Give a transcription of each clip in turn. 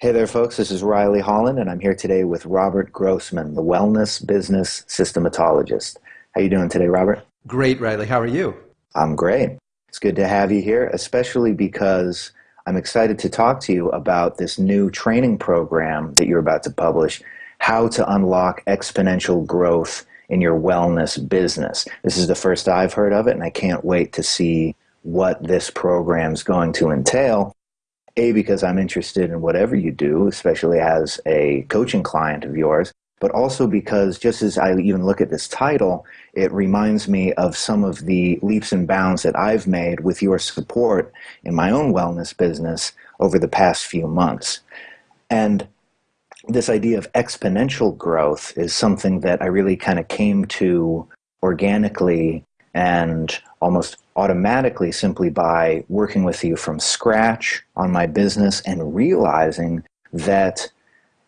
Hey there, folks. This is Riley Holland, and I'm here today with Robert Grossman, the wellness business systematologist. How you doing today, Robert? Great, Riley. How are you? I'm great. It's good to have you here, especially because I'm excited to talk to you about this new training program that you're about to publish, How to Unlock Exponential Growth in Your Wellness Business. This is the first I've heard of it, and I can't wait to see what this program is going to entail. A, because I'm interested in whatever you do, especially as a coaching client of yours, but also because just as I even look at this title, it reminds me of some of the leaps and bounds that I've made with your support in my own wellness business over the past few months. And this idea of exponential growth is something that I really kind of came to organically and almost automatically simply by working with you from scratch on my business and realizing that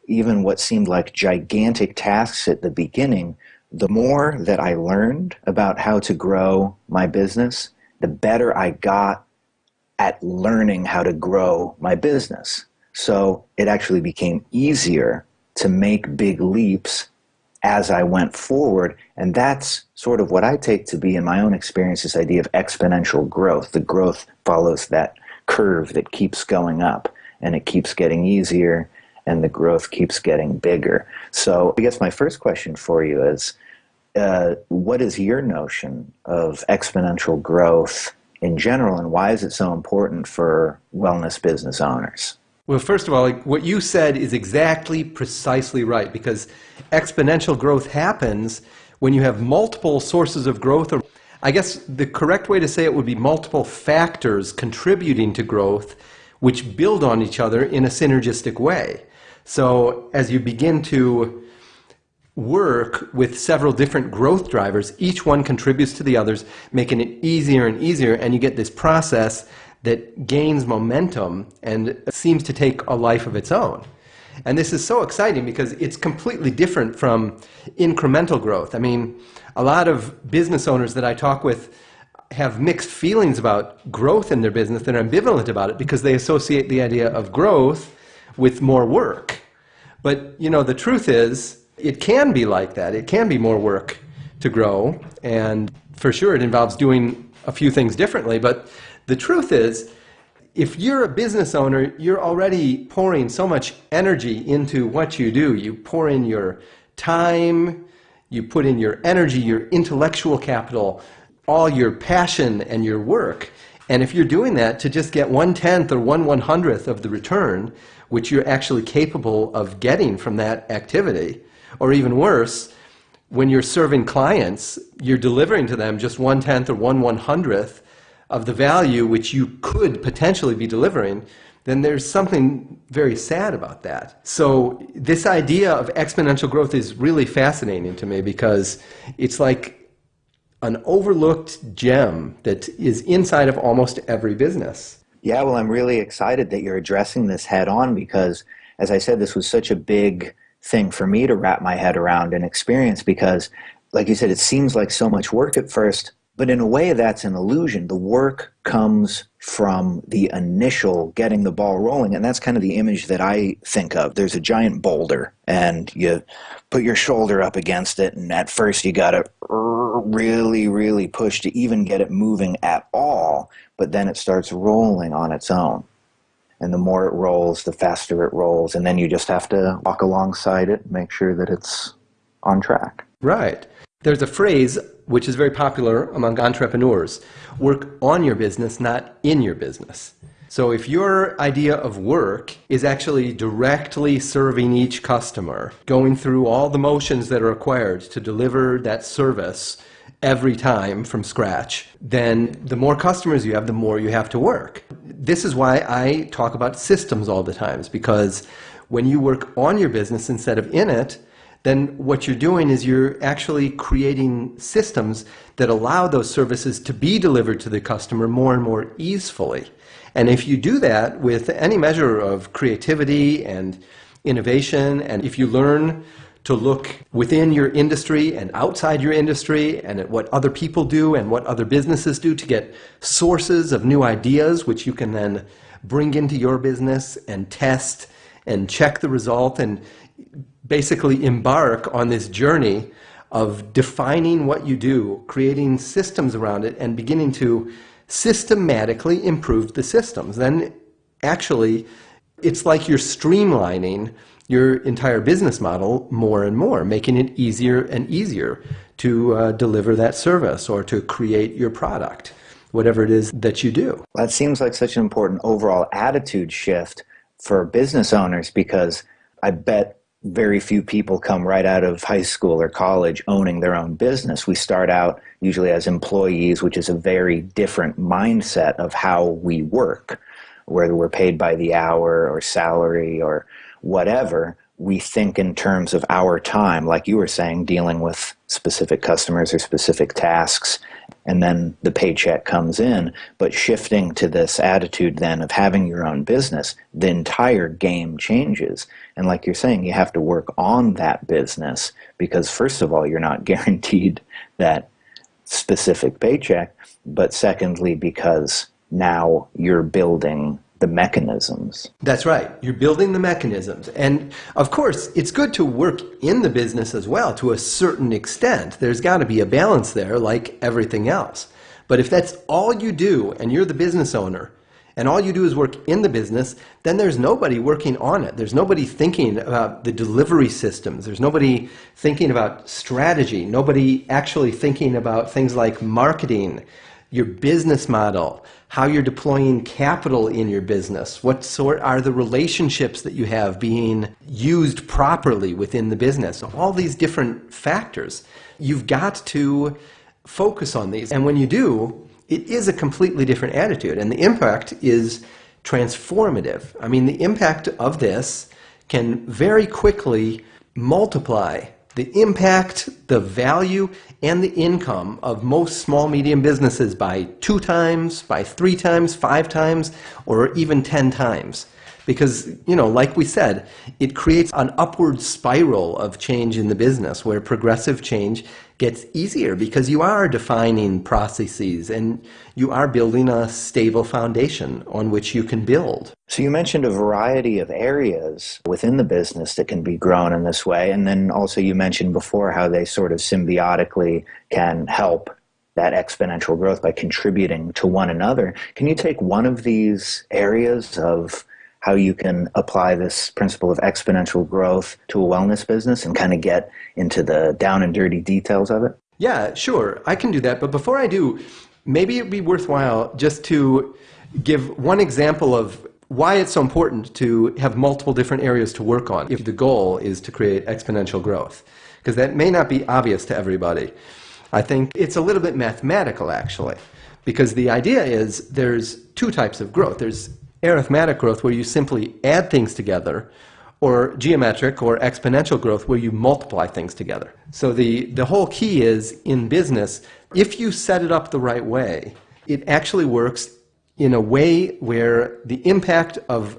even what seemed like gigantic tasks at the beginning, the more that I learned about how to grow my business, the better I got at learning how to grow my business. So it actually became easier to make big leaps as I went forward. And that's sort of what I take to be, in my own experience, this idea of exponential growth. The growth follows that curve that keeps going up and it keeps getting easier and the growth keeps getting bigger. So I guess my first question for you is uh, what is your notion of exponential growth in general and why is it so important for wellness business owners? Well, first of all, like, what you said is exactly precisely right because exponential growth happens when you have multiple sources of growth. Or I guess the correct way to say it would be multiple factors contributing to growth which build on each other in a synergistic way. So as you begin to work with several different growth drivers, each one contributes to the others, making it easier and easier, and you get this process that gains momentum and seems to take a life of its own. And this is so exciting because it's completely different from incremental growth. I mean, a lot of business owners that I talk with have mixed feelings about growth in their business. They're ambivalent about it because they associate the idea of growth with more work. But, you know, the truth is, it can be like that. It can be more work to grow. And for sure, it involves doing a few things differently. But the truth is, if you're a business owner, you're already pouring so much energy into what you do. You pour in your time, you put in your energy, your intellectual capital, all your passion and your work. And if you're doing that to just get one tenth or one one hundredth of the return, which you're actually capable of getting from that activity, or even worse, when you're serving clients, you're delivering to them just one tenth or one one hundredth of the value which you could potentially be delivering, then there's something very sad about that. So this idea of exponential growth is really fascinating to me because it's like an overlooked gem that is inside of almost every business. Yeah, well, I'm really excited that you're addressing this head on because, as I said, this was such a big thing for me to wrap my head around and experience because, like you said, it seems like so much work at first, but in a way, that's an illusion. The work comes from the initial getting the ball rolling. And that's kind of the image that I think of. There's a giant boulder, and you put your shoulder up against it. And at first, you got to really, really push to even get it moving at all. But then it starts rolling on its own. And the more it rolls, the faster it rolls. And then you just have to walk alongside it, make sure that it's on track. Right. There's a phrase which is very popular among entrepreneurs work on your business, not in your business. So if your idea of work is actually directly serving each customer, going through all the motions that are required to deliver that service every time from scratch, then the more customers you have, the more you have to work. This is why I talk about systems all the times, because when you work on your business instead of in it, then what you're doing is you're actually creating systems that allow those services to be delivered to the customer more and more easily. And if you do that with any measure of creativity and innovation, and if you learn to look within your industry and outside your industry and at what other people do and what other businesses do to get sources of new ideas, which you can then bring into your business and test and check the result and basically embark on this journey of defining what you do, creating systems around it, and beginning to systematically improve the systems. Then actually, it's like you're streamlining your entire business model more and more, making it easier and easier to uh, deliver that service or to create your product, whatever it is that you do. That seems like such an important overall attitude shift for business owners because I bet very few people come right out of high school or college owning their own business. We start out usually as employees, which is a very different mindset of how we work, whether we're paid by the hour or salary or whatever. We think in terms of our time, like you were saying, dealing with specific customers or specific tasks and then the paycheck comes in. But shifting to this attitude then of having your own business, the entire game changes. And like you're saying, you have to work on that business because, first of all, you're not guaranteed that specific paycheck, but secondly, because now you're building the mechanisms. That's right. You're building the mechanisms. And of course, it's good to work in the business as well to a certain extent. There's got to be a balance there, like everything else. But if that's all you do and you're the business owner, and all you do is work in the business, then there's nobody working on it. There's nobody thinking about the delivery systems. There's nobody thinking about strategy. Nobody actually thinking about things like marketing, your business model, how you're deploying capital in your business, what sort are the relationships that you have being used properly within the business, all these different factors. You've got to focus on these. And when you do, it is a completely different attitude. And the impact is transformative. I mean, the impact of this can very quickly multiply the impact, the value, and the income of most small medium businesses by two times, by three times, five times, or even ten times. Because, you know, like we said, it creates an upward spiral of change in the business where progressive change gets easier because you are defining processes and you are building a stable foundation on which you can build. So you mentioned a variety of areas within the business that can be grown in this way. And then also you mentioned before how they sort of symbiotically can help that exponential growth by contributing to one another. Can you take one of these areas of how you can apply this principle of exponential growth to a wellness business and kind of get into the down and dirty details of it? Yeah, sure. I can do that. But before I do, maybe it'd be worthwhile just to give one example of why it's so important to have multiple different areas to work on if the goal is to create exponential growth. Because that may not be obvious to everybody. I think it's a little bit mathematical, actually. Because the idea is there's two types of growth. There's arithmetic growth where you simply add things together, or geometric or exponential growth where you multiply things together. So the, the whole key is in business, if you set it up the right way, it actually works in a way where the impact of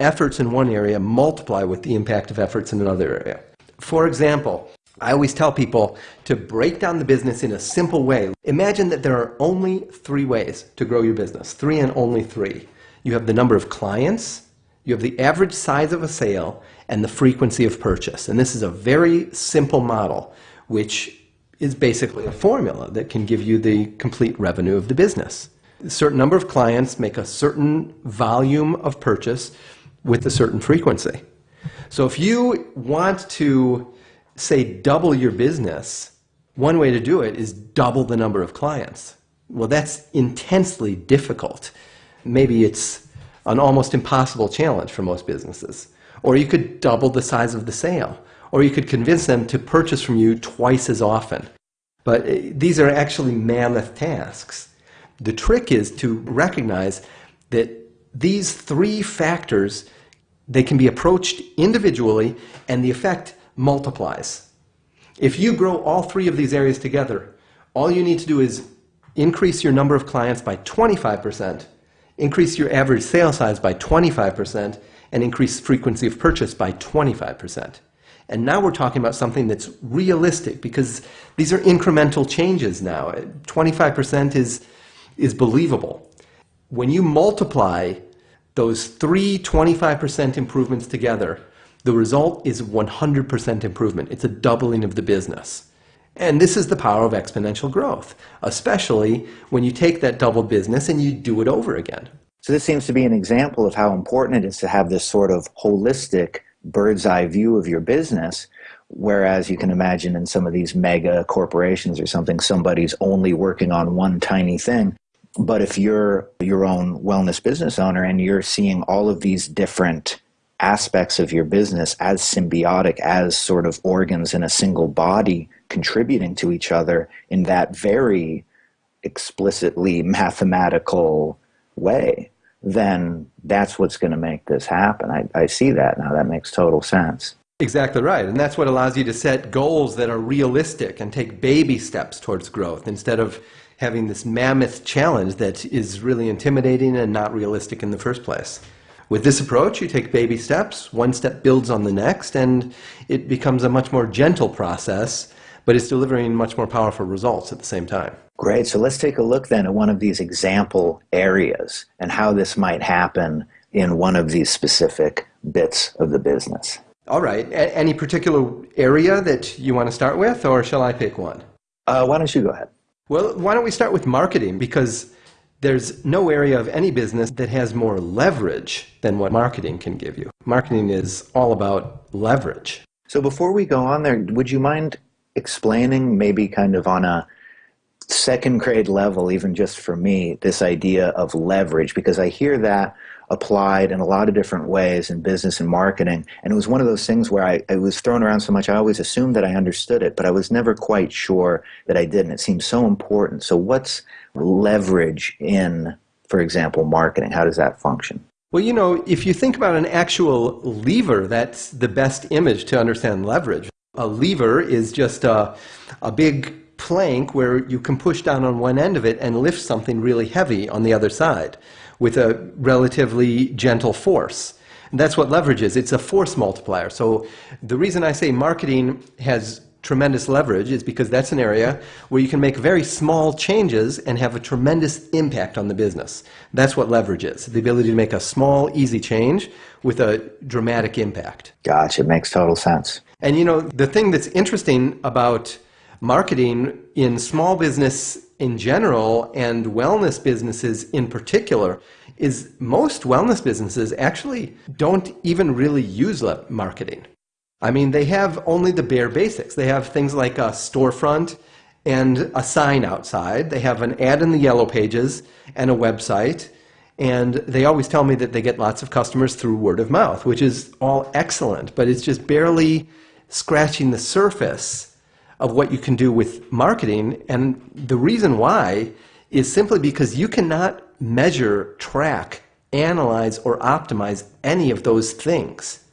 efforts in one area multiply with the impact of efforts in another area. For example, I always tell people to break down the business in a simple way. Imagine that there are only three ways to grow your business, three and only three. You have the number of clients, you have the average size of a sale, and the frequency of purchase. And this is a very simple model, which is basically a formula that can give you the complete revenue of the business. A certain number of clients make a certain volume of purchase with a certain frequency. So if you want to, say, double your business, one way to do it is double the number of clients. Well, that's intensely difficult maybe it's an almost impossible challenge for most businesses. Or you could double the size of the sale. Or you could convince them to purchase from you twice as often. But eh, these are actually mammoth tasks. The trick is to recognize that these three factors, they can be approached individually and the effect multiplies. If you grow all three of these areas together, all you need to do is increase your number of clients by 25% increase your average sale size by 25%, and increase frequency of purchase by 25%. And now we're talking about something that's realistic because these are incremental changes now. 25% is, is believable. When you multiply those three 25% improvements together, the result is 100% improvement. It's a doubling of the business. And this is the power of exponential growth, especially when you take that double business and you do it over again. So, this seems to be an example of how important it is to have this sort of holistic bird's eye view of your business. Whereas you can imagine in some of these mega corporations or something, somebody's only working on one tiny thing. But if you're your own wellness business owner and you're seeing all of these different aspects of your business as symbiotic, as sort of organs in a single body contributing to each other in that very explicitly mathematical way, then that's what's going to make this happen. I, I see that now. That makes total sense. Exactly right. And that's what allows you to set goals that are realistic and take baby steps towards growth instead of having this mammoth challenge that is really intimidating and not realistic in the first place. With this approach, you take baby steps, one step builds on the next, and it becomes a much more gentle process, but it's delivering much more powerful results at the same time. Great. So let's take a look then at one of these example areas and how this might happen in one of these specific bits of the business. All right. A- any particular area that you want to start with, or shall I pick one? Uh, why don't you go ahead? Well, why don't we start with marketing? Because there's no area of any business that has more leverage than what marketing can give you. Marketing is all about leverage. So before we go on there, would you mind explaining, maybe kind of on a second grade level, even just for me, this idea of leverage? Because I hear that applied in a lot of different ways in business and marketing. And it was one of those things where I, it was thrown around so much, I always assumed that I understood it, but I was never quite sure that I didn't. It seems so important. So, what's leverage in, for example, marketing? How does that function? Well, you know, if you think about an actual lever, that's the best image to understand leverage. A lever is just a, a big plank where you can push down on one end of it and lift something really heavy on the other side with a relatively gentle force. And that's what leverage is. It's a force multiplier. So the reason I say marketing has tremendous leverage is because that's an area where you can make very small changes and have a tremendous impact on the business. That's what leverage is the ability to make a small, easy change with a dramatic impact. Gotcha. It makes total sense. And you know, the thing that's interesting about marketing in small business in general and wellness businesses in particular is most wellness businesses actually don't even really use marketing. I mean, they have only the bare basics. They have things like a storefront and a sign outside. They have an ad in the yellow pages and a website. And they always tell me that they get lots of customers through word of mouth, which is all excellent, but it's just barely scratching the surface of what you can do with marketing. And the reason why is simply because you cannot measure, track, analyze, or optimize any of those things.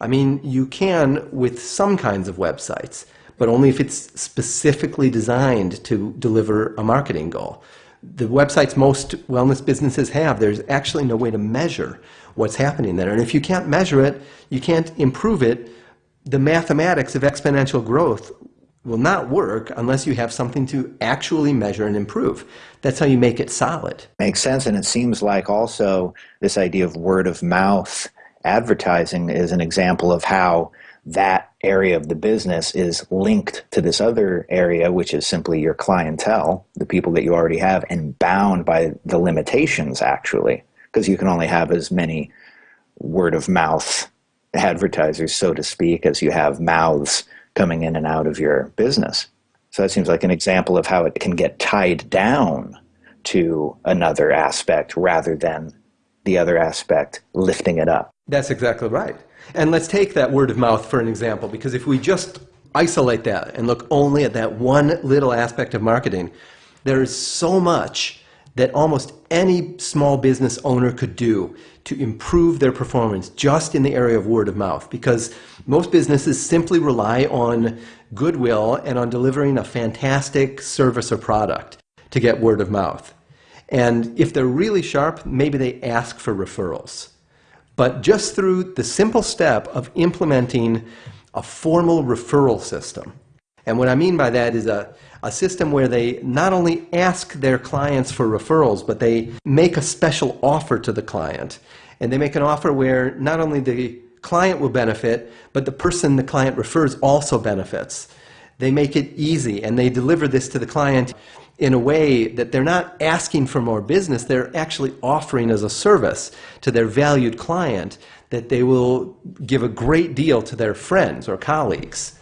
I mean, you can with some kinds of websites, but only if it's specifically designed to deliver a marketing goal. The websites most wellness businesses have, there's actually no way to measure what's happening there. And if you can't measure it, you can't improve it, the mathematics of exponential growth will not work unless you have something to actually measure and improve. That's how you make it solid. Makes sense. And it seems like also this idea of word of mouth advertising is an example of how that area of the business is linked to this other area, which is simply your clientele, the people that you already have, and bound by the limitations, actually, because you can only have as many word of mouth advertisers, so to speak, as you have mouths coming in and out of your business. So that seems like an example of how it can get tied down to another aspect rather than the other aspect lifting it up. That's exactly right. And let's take that word of mouth for an example, because if we just isolate that and look only at that one little aspect of marketing, there is so much that almost any small business owner could do to improve their performance just in the area of word of mouth because most businesses simply rely on goodwill and on delivering a fantastic service or product to get word of mouth. And if they're really sharp, maybe they ask for referrals. But just through the simple step of implementing a formal referral system, and what I mean by that is a, a system where they not only ask their clients for referrals, but they make a special offer to the client. And they make an offer where not only the client will benefit, but the person the client refers also benefits. They make it easy and they deliver this to the client in a way that they're not asking for more business, they're actually offering as a service to their valued client that they will give a great deal to their friends or colleagues.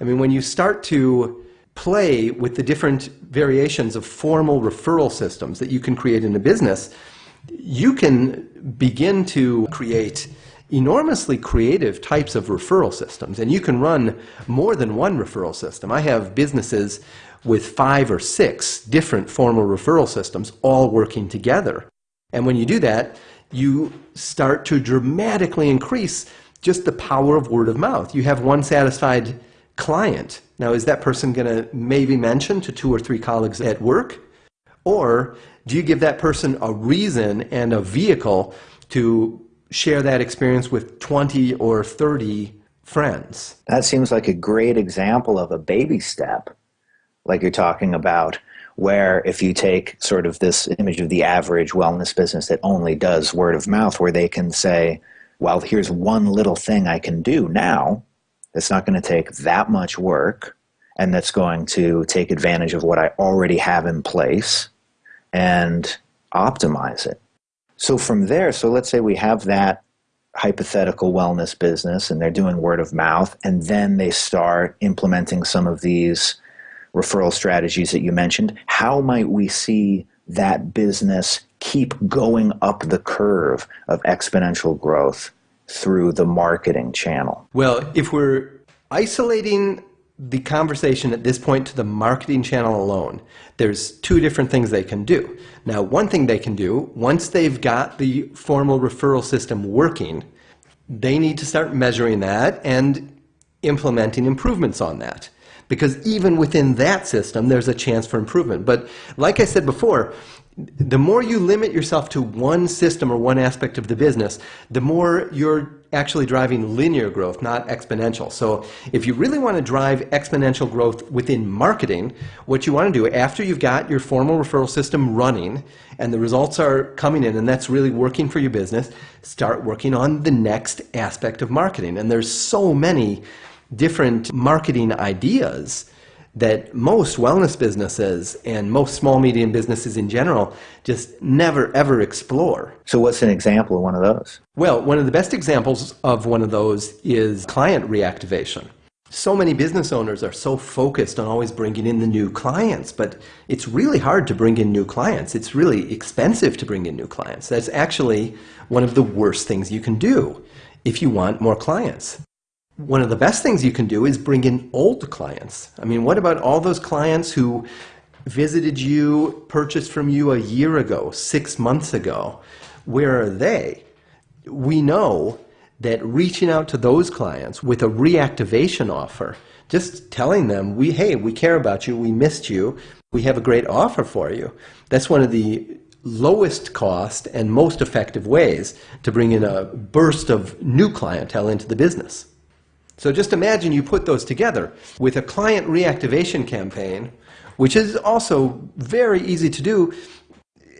I mean, when you start to play with the different variations of formal referral systems that you can create in a business, you can begin to create enormously creative types of referral systems. And you can run more than one referral system. I have businesses with five or six different formal referral systems all working together. And when you do that, you start to dramatically increase just the power of word of mouth. You have one satisfied client. Now, is that person going to maybe mention to two or three colleagues at work? Or do you give that person a reason and a vehicle to share that experience with 20 or 30 friends? That seems like a great example of a baby step, like you're talking about, where if you take sort of this image of the average wellness business that only does word of mouth, where they can say, well, here's one little thing I can do now that's not going to take that much work and that's going to take advantage of what I already have in place and optimize it. So from there, so let's say we have that hypothetical wellness business and they're doing word of mouth and then they start implementing some of these referral strategies that you mentioned. How might we see that business keep going up the curve of exponential growth through the marketing channel? Well, if we're isolating the conversation at this point to the marketing channel alone, there's two different things they can do. Now, one thing they can do, once they've got the formal referral system working, they need to start measuring that and implementing improvements on that. Because even within that system, there's a chance for improvement. But like I said before, the more you limit yourself to one system or one aspect of the business, the more you're actually driving linear growth, not exponential. So if you really want to drive exponential growth within marketing, what you want to do after you've got your formal referral system running and the results are coming in and that's really working for your business, start working on the next aspect of marketing. And there's so many different marketing ideas that most wellness businesses and most small medium businesses in general just never ever explore. So what's an example of one of those? Well, one of the best examples of one of those is client reactivation. So many business owners are so focused on always bringing in the new clients, but it's really hard to bring in new clients. It's really expensive to bring in new clients. That's actually one of the worst things you can do if you want more clients one of the best things you can do is bring in old clients. I mean, what about all those clients who visited you, purchased from you a year ago, six months ago? Where are they? We know that reaching out to those clients with a reactivation offer, just telling them, we, hey, we care about you, we missed you, we have a great offer for you. That's one of the lowest cost and most effective ways to bring in a burst of new clientele into the business. So just imagine you put those together with a client reactivation campaign, which is also very easy to do.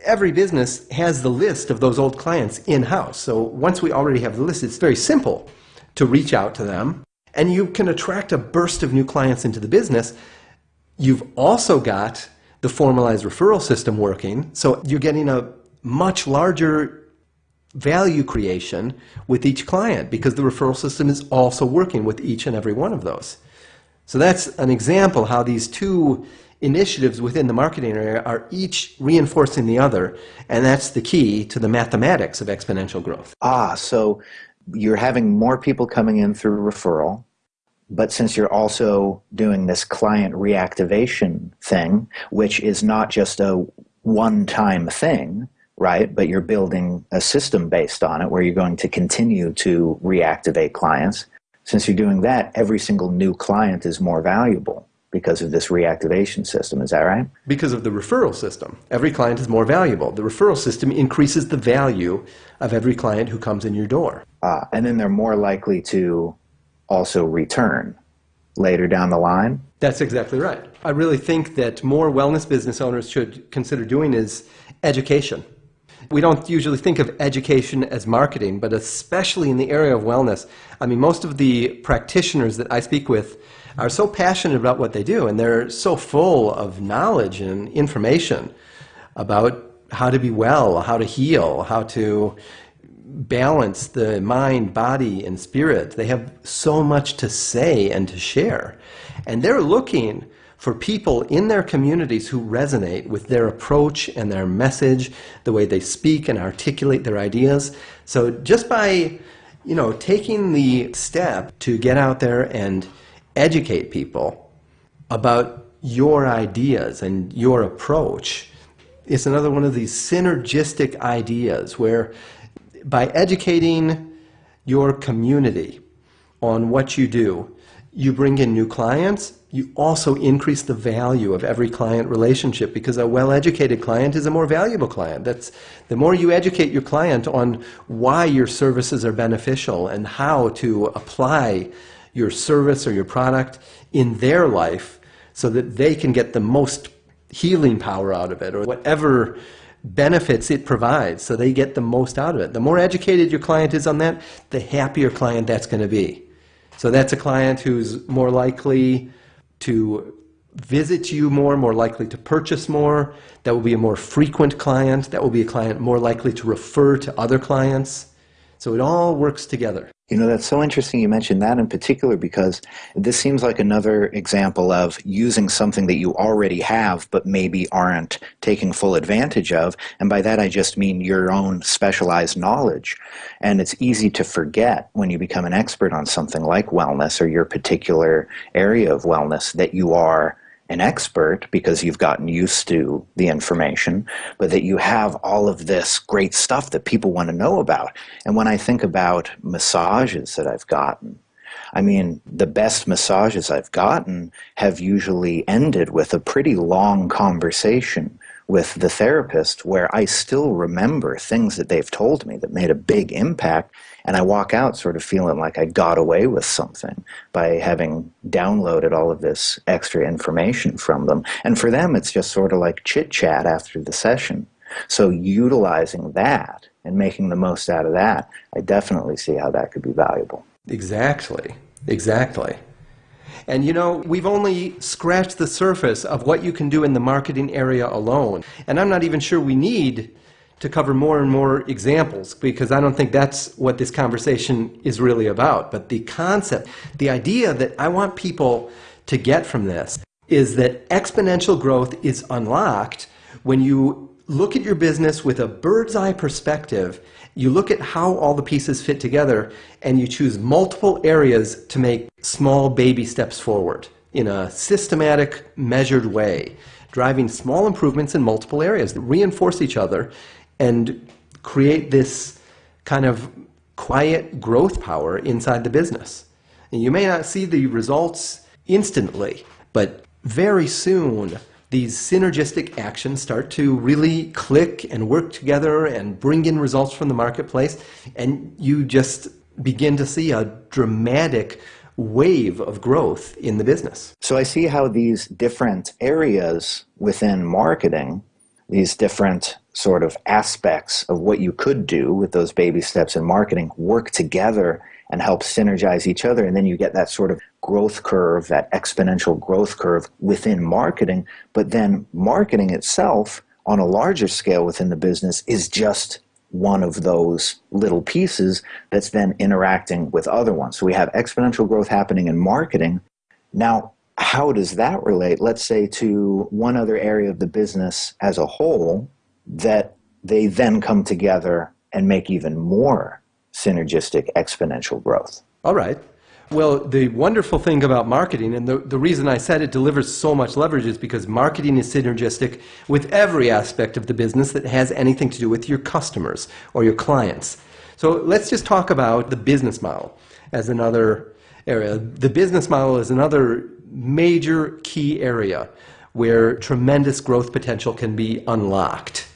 Every business has the list of those old clients in-house. So once we already have the list, it's very simple to reach out to them. And you can attract a burst of new clients into the business. You've also got the formalized referral system working. So you're getting a much larger value creation with each client because the referral system is also working with each and every one of those. So that's an example how these two initiatives within the marketing area are each reinforcing the other, and that's the key to the mathematics of exponential growth. Ah, so you're having more people coming in through referral, but since you're also doing this client reactivation thing, which is not just a one-time thing, right? But you're building a system based on it where you're going to continue to reactivate clients. Since you're doing that, every single new client is more valuable because of this reactivation system. Is that right? Because of the referral system. Every client is more valuable. The referral system increases the value of every client who comes in your door. Ah, and then they're more likely to also return later down the line? That's exactly right. I really think that more wellness business owners should consider doing is education we don't usually think of education as marketing, but especially in the area of wellness. I mean, most of the practitioners that I speak with are so passionate about what they do, and they're so full of knowledge and information about how to be well, how to heal, how to balance the mind, body, and spirit. They have so much to say and to share. And they're looking for people in their communities who resonate with their approach and their message, the way they speak and articulate their ideas. So just by, you know, taking the step to get out there and educate people about your ideas and your approach, is another one of these synergistic ideas where by educating your community on what you do, you bring in new clients, you also increase the value of every client relationship because a well-educated client is a more valuable client. That's the more you educate your client on why your services are beneficial and how to apply your service or your product in their life so that they can get the most healing power out of it or whatever benefits it provides so they get the most out of it. The more educated your client is on that, the happier client that's going to be. So that's a client who's more likely to visit you more, more likely to purchase more. That will be a more frequent client. That will be a client more likely to refer to other clients. So it all works together. You know, that's so interesting you mentioned that in particular because this seems like another example of using something that you already have but maybe aren't taking full advantage of. And by that I just mean your own specialized knowledge. And it's easy to forget when you become an expert on something like wellness or your particular area of wellness that you are an expert because you've gotten used to the information, but that you have all of this great stuff that people want to know about. And when I think about massages that I've gotten, I mean, the best massages I've gotten have usually ended with a pretty long conversation with the therapist where I still remember things that they've told me that made a big impact and I walk out sort of feeling like I got away with something by having downloaded all of this extra information from them. And for them, it's just sort of like chit chat after the session. So utilizing that and making the most out of that, I definitely see how that could be valuable. Exactly. Exactly. And you know, we've only scratched the surface of what you can do in the marketing area alone. And I'm not even sure we need to cover more and more examples because I don't think that's what this conversation is really about. But the concept, the idea that I want people to get from this is that exponential growth is unlocked when you look at your business with a bird's eye perspective. You look at how all the pieces fit together and you choose multiple areas to make small baby steps forward in a systematic, measured way, driving small improvements in multiple areas that reinforce each other and create this kind of quiet growth power inside the business. And you may not see the results instantly, but very soon these synergistic actions start to really click and work together and bring in results from the marketplace, and you just begin to see a dramatic wave of growth in the business. So I see how these different areas within marketing, these different sort of aspects of what you could do with those baby steps in marketing work together and help synergize each other. And then you get that sort of growth curve, that exponential growth curve within marketing. But then marketing itself on a larger scale within the business is just one of those little pieces that's then interacting with other ones. So we have exponential growth happening in marketing. Now, how does that relate, let's say, to one other area of the business as a whole that they then come together and make even more synergistic exponential growth. All right. Well, the wonderful thing about marketing, and the, the reason I said it delivers so much leverage is because marketing is synergistic with every aspect of the business that has anything to do with your customers or your clients. So let's just talk about the business model as another area. The business model is another major key area where tremendous growth potential can be unlocked.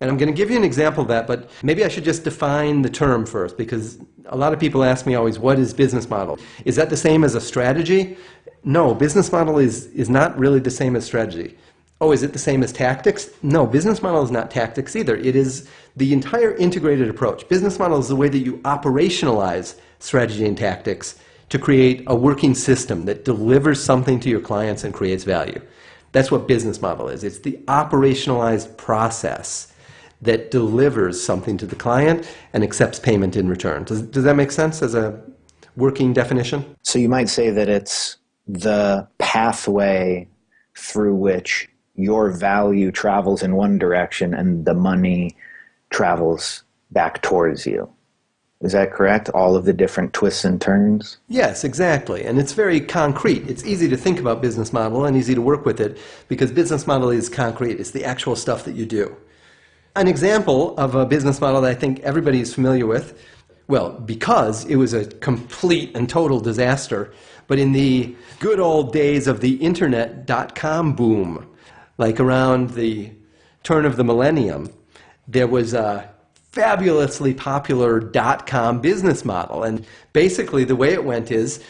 And I'm going to give you an example of that, but maybe I should just define the term first because a lot of people ask me always, what is business model? Is that the same as a strategy? No, business model is, is not really the same as strategy. Oh, is it the same as tactics? No, business model is not tactics either. It is the entire integrated approach. Business model is the way that you operationalize strategy and tactics to create a working system that delivers something to your clients and creates value. That's what business model is. It's the operationalized process that delivers something to the client and accepts payment in return. Does, does that make sense as a working definition? So you might say that it's the pathway through which your value travels in one direction and the money travels back towards you. Is that correct? All of the different twists and turns? Yes, exactly. And it's very concrete. It's easy to think about business model and easy to work with it because business model is concrete. It's the actual stuff that you do. An example of a business model that I think everybody is familiar with, well, because it was a complete and total disaster, but in the good old days of the internet dot-com boom, like around the turn of the millennium, there was a fabulously popular dot-com business model. And basically the way it went is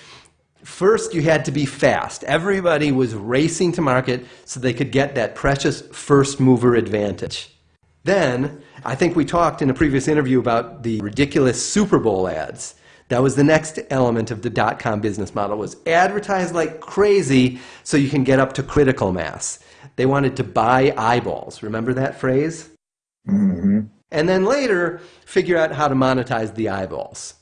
first you had to be fast. Everybody was racing to market so they could get that precious first mover advantage. Then, I think we talked in a previous interview about the ridiculous Super Bowl ads. That was the next element of the dot-com business model was advertise like crazy so you can get up to critical mass. They wanted to buy eyeballs. Remember that phrase? Mm-hmm and then later figure out how to monetize the eyeballs.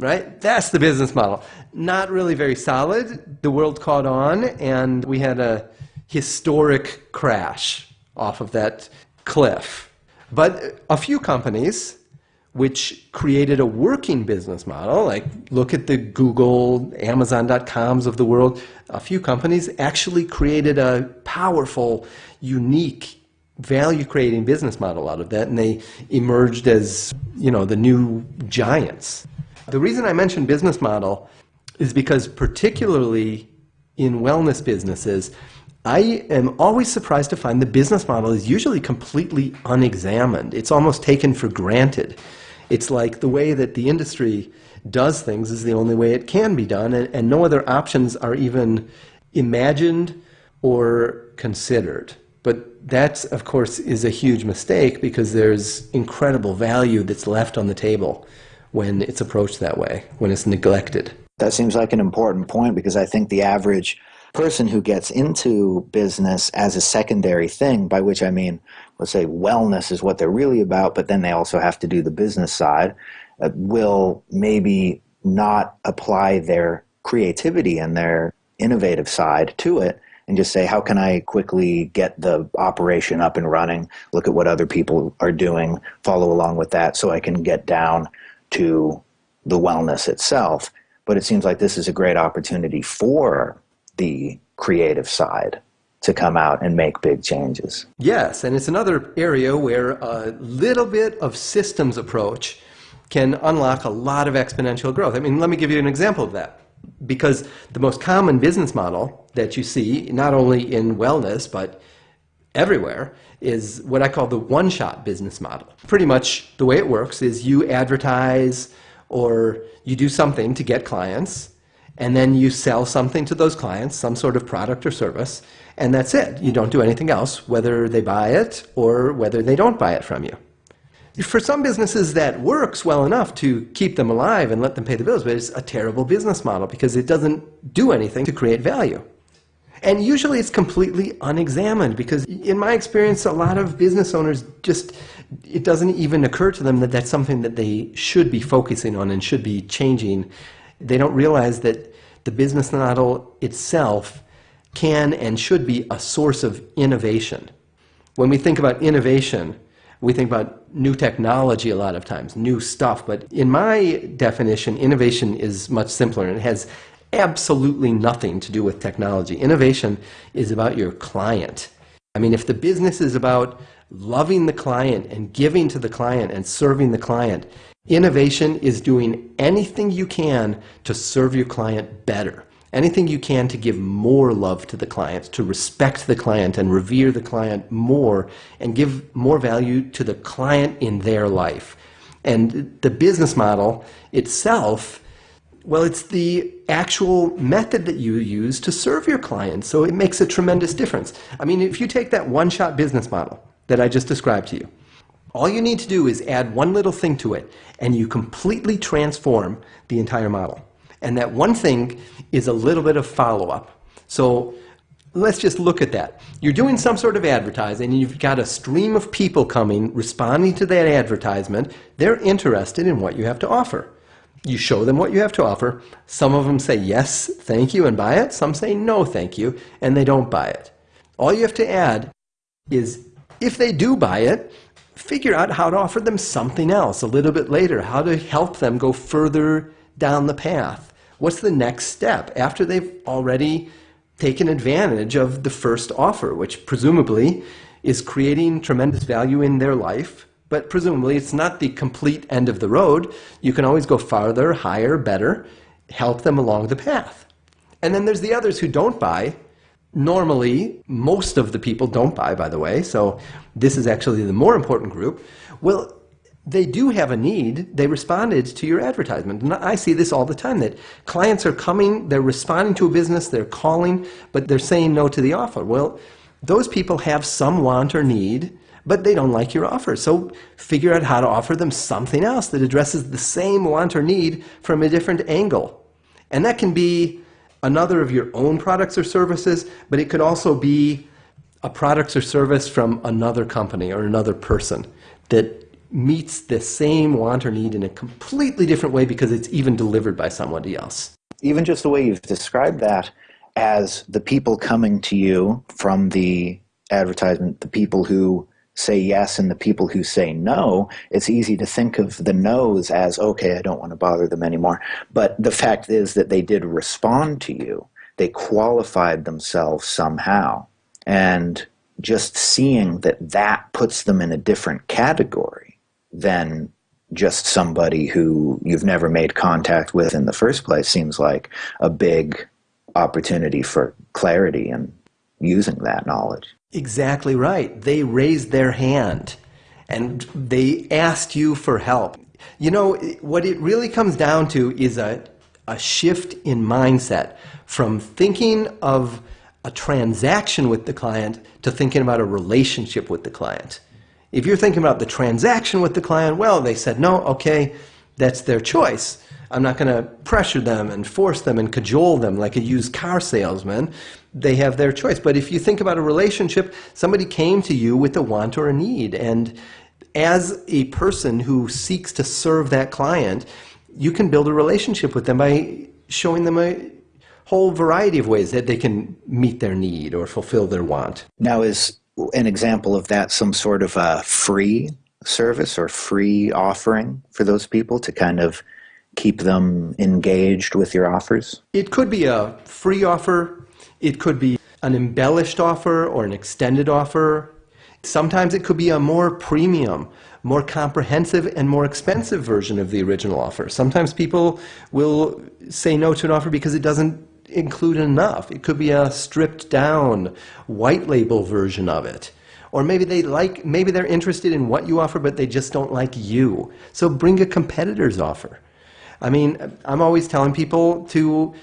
Right? That's the business model. Not really very solid. The world caught on, and we had a historic crash off of that cliff. But a few companies which created a working business model, like look at the Google, Amazon.coms of the world, a few companies actually created a powerful, unique value creating business model out of that and they emerged as you know the new giants. The reason i mention business model is because particularly in wellness businesses i am always surprised to find the business model is usually completely unexamined. It's almost taken for granted. It's like the way that the industry does things is the only way it can be done and, and no other options are even imagined or considered but that, of course, is a huge mistake because there's incredible value that's left on the table when it's approached that way, when it's neglected. That seems like an important point because I think the average person who gets into business as a secondary thing, by which I mean, let's say wellness is what they're really about, but then they also have to do the business side, uh, will maybe not apply their creativity and their innovative side to it and just say, how can I quickly get the operation up and running? Look at what other people are doing, follow along with that so I can get down to the wellness itself. But it seems like this is a great opportunity for the creative side to come out and make big changes. Yes, and it's another area where a little bit of systems approach can unlock a lot of exponential growth. I mean, let me give you an example of that because the most common business model that you see, not only in wellness, but everywhere, is what I call the one shot business model. Pretty much the way it works is you advertise or you do something to get clients, and then you sell something to those clients, some sort of product or service, and that's it. You don't do anything else, whether they buy it or whether they don't buy it from you for some businesses that works well enough to keep them alive and let them pay the bills, but it's a terrible business model because it doesn't do anything to create value. And usually it's completely unexamined because in my experience, a lot of business owners just, it doesn't even occur to them that that's something that they should be focusing on and should be changing. They don't realize that the business model itself can and should be a source of innovation. When we think about innovation, we think about new technology a lot of times, new stuff. But in my definition, innovation is much simpler and it has absolutely nothing to do with technology. Innovation is about your client. I mean, if the business is about loving the client and giving to the client and serving the client, innovation is doing anything you can to serve your client better anything you can to give more love to the client, to respect the client and revere the client more, and give more value to the client in their life. And the business model itself Well, it's the actual method that you use to serve your clients. So it makes a tremendous difference. I mean, if you take that one shot business model that I just described to you, all you need to do is add one little thing to it, and you completely transform the entire model. And that one thing is a little bit of follow up. So let's just look at that. You're doing some sort of advertising, and you've got a stream of people coming, responding to that advertisement. They're interested in what you have to offer. You show them what you have to offer. Some of them say yes, thank you, and buy it. Some say no, thank you, and they don't buy it. All you have to add is if they do buy it, figure out how to offer them something else a little bit later, how to help them go further down the path. What's the next step after they've already taken advantage of the first offer, which presumably is creating tremendous value in their life but presumably it's not the complete end of the road. You can always go farther, higher, better, help them along the path. And then there's the others who don't buy. Normally, most of the people don't buy, by the way, so this is actually the more important group. Well, they do have a need. They responded to your advertisement. And I see this all the time that clients are coming, they're responding to a business, they're calling, but they're saying no to the offer. Well, those people have some want or need but they don't like your offer. So figure out how to offer them something else that addresses the same want or need from a different angle. And that can be another of your own products or services, but it could also be a product or service from another company or another person that meets the same want or need in a completely different way because it's even delivered by somebody else. Even just the way you've described that as the people coming to you from the advertisement, the people who say yes and the people who say no, it's easy to think of the no's as, okay, I don't want to bother them anymore. But the fact is that they did respond to you. They qualified themselves somehow. And just seeing that that puts them in a different category than just somebody who you've never made contact with in the first place seems like a big opportunity for clarity and using that knowledge. Exactly right. They raised their hand and they asked you for help. You know, what it really comes down to is a, a shift in mindset from thinking of a transaction with the client to thinking about a relationship with the client. If you're thinking about the transaction with the client, well, they said no, okay, that's their choice. I'm not going to pressure them and force them and cajole them like a used car salesman. They have their choice. But if you think about a relationship, somebody came to you with a want or a need. And as a person who seeks to serve that client, you can build a relationship with them by showing them a whole variety of ways that they can meet their need or fulfill their want. Now, is an example of that some sort of a free service or free offering for those people to kind of keep them engaged with your offers? It could be a free offer, it could be an embellished offer or an extended offer. Sometimes it could be a more premium, more comprehensive, and more expensive version of the original offer. Sometimes people will say no to an offer because it doesn't include enough. It could be a stripped down, white label version of it. Or maybe they like, maybe they're interested in what you offer, but they just don't like you. So bring a competitor's offer. I mean, I'm always telling people to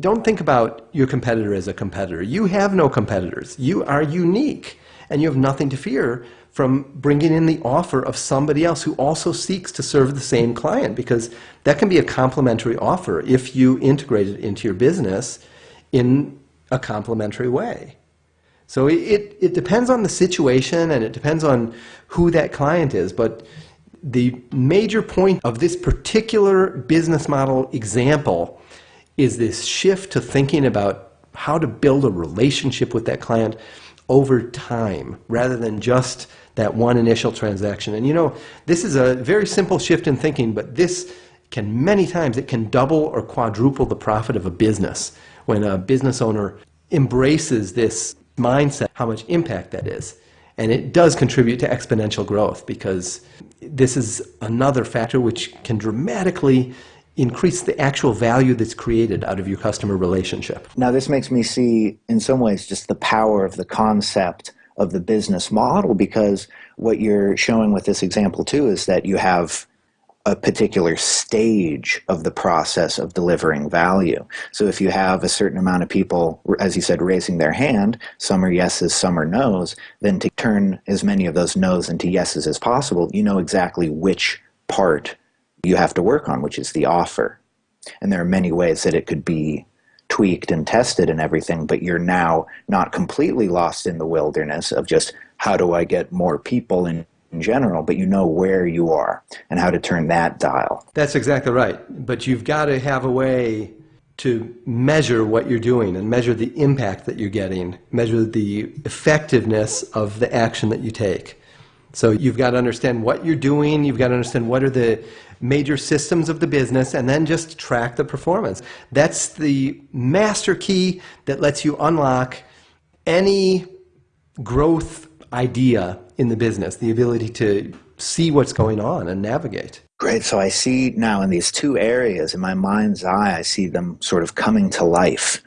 don't think about your competitor as a competitor. You have no competitors. You are unique, and you have nothing to fear from bringing in the offer of somebody else who also seeks to serve the same client because that can be a complementary offer if you integrate it into your business in a complementary way. So it, it depends on the situation and it depends on who that client is, but the major point of this particular business model example is this shift to thinking about how to build a relationship with that client over time rather than just that one initial transaction. And you know, this is a very simple shift in thinking, but this can many times it can double or quadruple the profit of a business when a business owner embraces this mindset, how much impact that is. And it does contribute to exponential growth because this is another factor which can dramatically increase the actual value that's created out of your customer relationship. Now, this makes me see, in some ways, just the power of the concept of the business model because what you're showing with this example, too, is that you have a particular stage of the process of delivering value. So if you have a certain amount of people, as you said, raising their hand, some are yeses, some are nos, then to turn as many of those nos into yeses as possible, you know exactly which part you have to work on, which is the offer. And there are many ways that it could be tweaked and tested and everything, but you're now not completely lost in the wilderness of just how do I get more people in in general, but you know where you are and how to turn that dial. That's exactly right. But you've got to have a way to measure what you're doing and measure the impact that you're getting, measure the effectiveness of the action that you take. So you've got to understand what you're doing, you've got to understand what are the major systems of the business, and then just track the performance. That's the master key that lets you unlock any growth idea in the business, the ability to see what's going on and navigate. Great. So I see now in these two areas, in my mind's eye, I see them sort of coming to life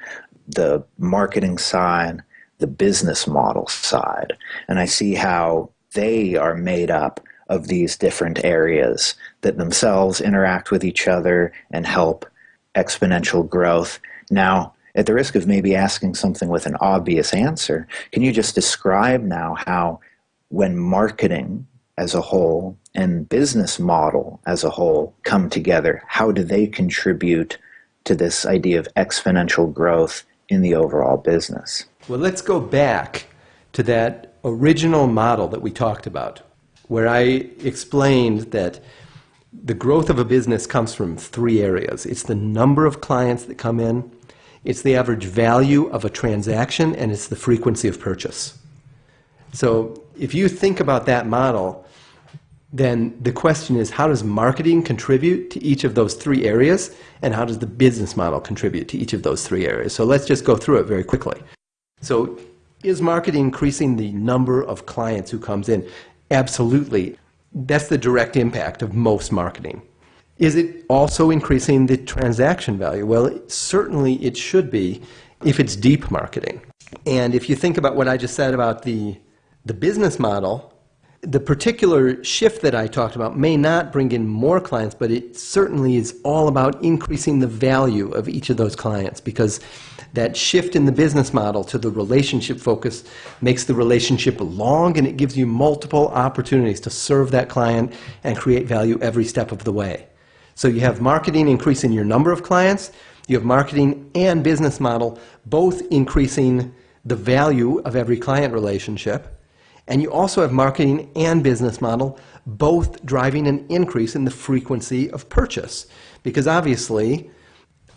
the marketing side, the business model side. And I see how they are made up of these different areas that themselves interact with each other and help exponential growth. Now, at the risk of maybe asking something with an obvious answer, can you just describe now how when marketing as a whole and business model as a whole come together, how do they contribute to this idea of exponential growth in the overall business? Well, let's go back to that original model that we talked about, where I explained that the growth of a business comes from three areas. It's the number of clients that come in, it's the average value of a transaction, and it's the frequency of purchase. So if you think about that model, then the question is how does marketing contribute to each of those three areas and how does the business model contribute to each of those three areas? So let's just go through it very quickly. So is marketing increasing the number of clients who comes in absolutely. That's the direct impact of most marketing. Is it also increasing the transaction value? Well certainly it should be if it's deep marketing. And if you think about what i just said about the the business model, the particular shift that I talked about may not bring in more clients, but it certainly is all about increasing the value of each of those clients because that shift in the business model to the relationship focus makes the relationship long and it gives you multiple opportunities to serve that client and create value every step of the way. So you have marketing increasing your number of clients, you have marketing and business model both increasing the value of every client relationship and you also have marketing and business model both driving an increase in the frequency of purchase. Because obviously,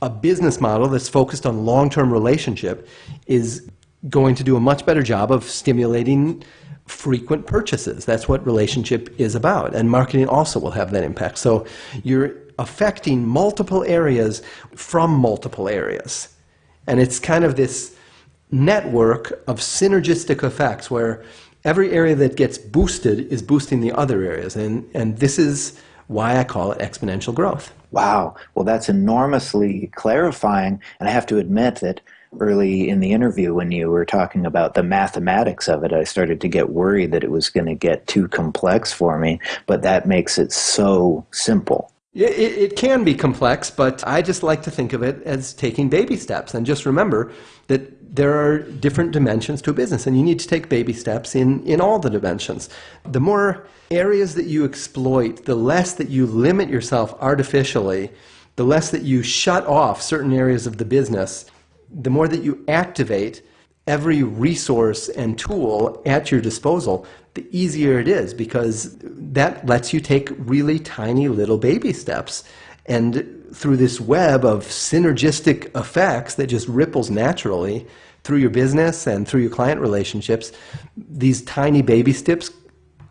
a business model that's focused on long term relationship is going to do a much better job of stimulating frequent purchases. That's what relationship is about. And marketing also will have that impact. So you're affecting multiple areas from multiple areas. And it's kind of this network of synergistic effects where every area that gets boosted is boosting the other areas. And, and this is why I call it exponential growth. Wow. Well, that's enormously clarifying. And I have to admit that early in the interview, when you were talking about the mathematics of it, I started to get worried that it was going to get too complex for me. But that makes it so simple. It, it, can be complex, but I just like to think of it as taking baby steps. And just remember that there are different dimensions to a business, and you need to take baby steps in, in all the dimensions. The more areas that you exploit, the less that you limit yourself artificially, the less that you shut off certain areas of the business, the more that you activate every resource and tool at your disposal, the easier it is because that lets you take really tiny little baby steps. And through this web of synergistic effects that just ripples naturally through your business and through your client relationships, these tiny baby steps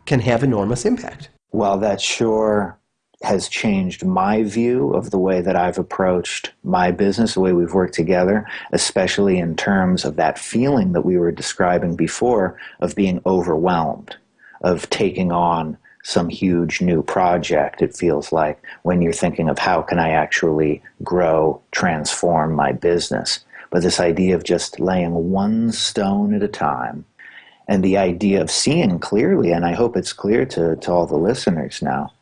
can have enormous impact. Well, that sure has changed my view of the way that I've approached my business, the way we've worked together, especially in terms of that feeling that we were describing before of being overwhelmed, of taking on some huge new project, it feels like, when you're thinking of how can I actually grow, transform my business. But this idea of just laying one stone at a time and the idea of seeing clearly, and I hope it's clear to, to all the listeners now,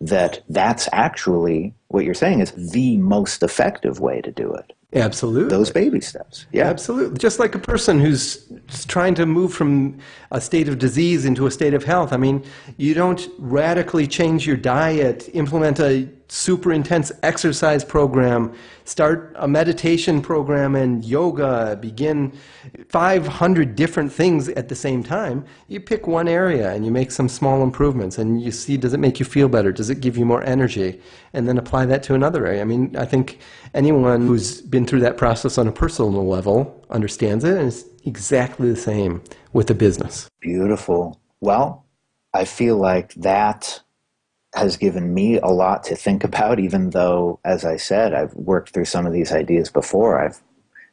that that's actually what you're saying is the most effective way to do it. Absolutely. Those baby steps. Yeah. Absolutely. Just like a person who's trying to move from a state of disease into a state of health. I mean, you don't radically change your diet, implement a super intense exercise program, start a meditation program and yoga, begin 500 different things at the same time. You pick one area and you make some small improvements and you see does it make you feel better? Does it give you more energy? And then apply that to another area. I mean, I think anyone who's been through that process on a personal level understands it and it's exactly the same with a business. Beautiful. Well, I feel like that has given me a lot to think about, even though, as I said, I've worked through some of these ideas before. I've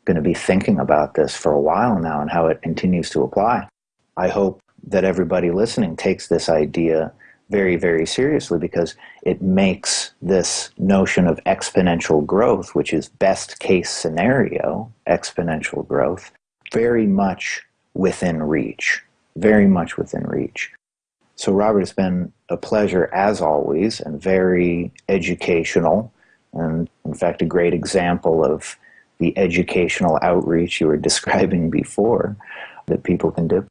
going to be thinking about this for a while now and how it continues to apply. I hope that everybody listening takes this idea very, very seriously because it makes this notion of exponential growth, which is best case scenario exponential growth, very much within reach. Very much within reach. So, Robert, it's been a pleasure as always and very educational, and in fact, a great example of the educational outreach you were describing before that people can do.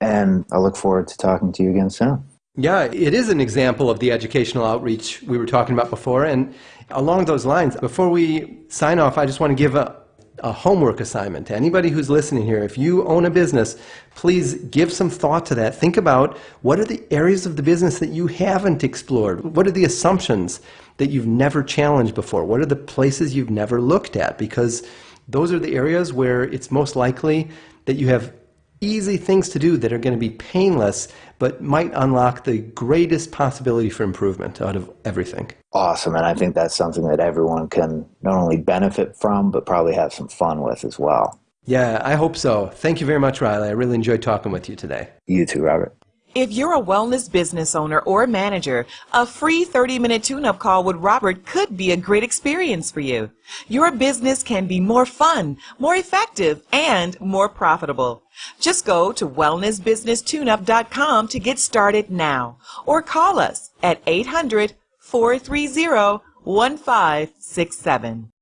And I look forward to talking to you again soon. Yeah, it is an example of the educational outreach we were talking about before. And along those lines, before we sign off, I just want to give a, a homework assignment to anybody who's listening here. If you own a business, please give some thought to that. Think about what are the areas of the business that you haven't explored? What are the assumptions that you've never challenged before? What are the places you've never looked at? Because those are the areas where it's most likely that you have easy things to do that are going to be painless, but might unlock the greatest possibility for improvement out of everything. Awesome. And I think that's something that everyone can not only benefit from, but probably have some fun with as well. Yeah, I hope so. Thank you very much, Riley. I really enjoyed talking with you today. You too, Robert. If you're a wellness business owner or manager, a free 30 minute tune up call with Robert could be a great experience for you. Your business can be more fun, more effective, and more profitable. Just go to wellnessbusinesstuneup.com to get started now or call us at 800 430 1567.